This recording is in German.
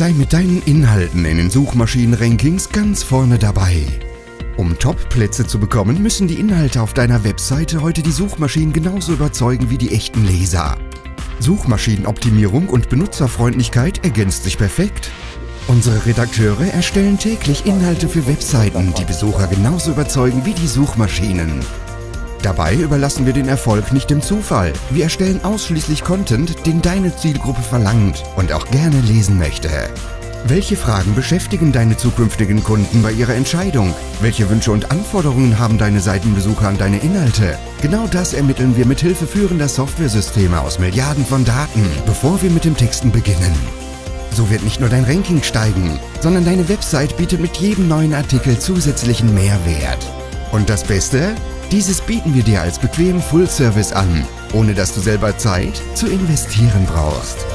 Sei mit deinen Inhalten in den Suchmaschinen-Rankings ganz vorne dabei. Um Top-Plätze zu bekommen, müssen die Inhalte auf deiner Webseite heute die Suchmaschinen genauso überzeugen wie die echten Leser. Suchmaschinenoptimierung und Benutzerfreundlichkeit ergänzt sich perfekt. Unsere Redakteure erstellen täglich Inhalte für Webseiten, die Besucher genauso überzeugen wie die Suchmaschinen. Dabei überlassen wir den Erfolg nicht dem Zufall. Wir erstellen ausschließlich Content, den deine Zielgruppe verlangt und auch gerne lesen möchte. Welche Fragen beschäftigen deine zukünftigen Kunden bei ihrer Entscheidung? Welche Wünsche und Anforderungen haben deine Seitenbesucher an deine Inhalte? Genau das ermitteln wir mit Hilfe führender Softwaresysteme aus Milliarden von Daten, bevor wir mit dem Texten beginnen. So wird nicht nur dein Ranking steigen, sondern deine Website bietet mit jedem neuen Artikel zusätzlichen Mehrwert. Und das Beste? Dieses bieten wir dir als bequemen Full-Service an, ohne dass du selber Zeit zu investieren brauchst.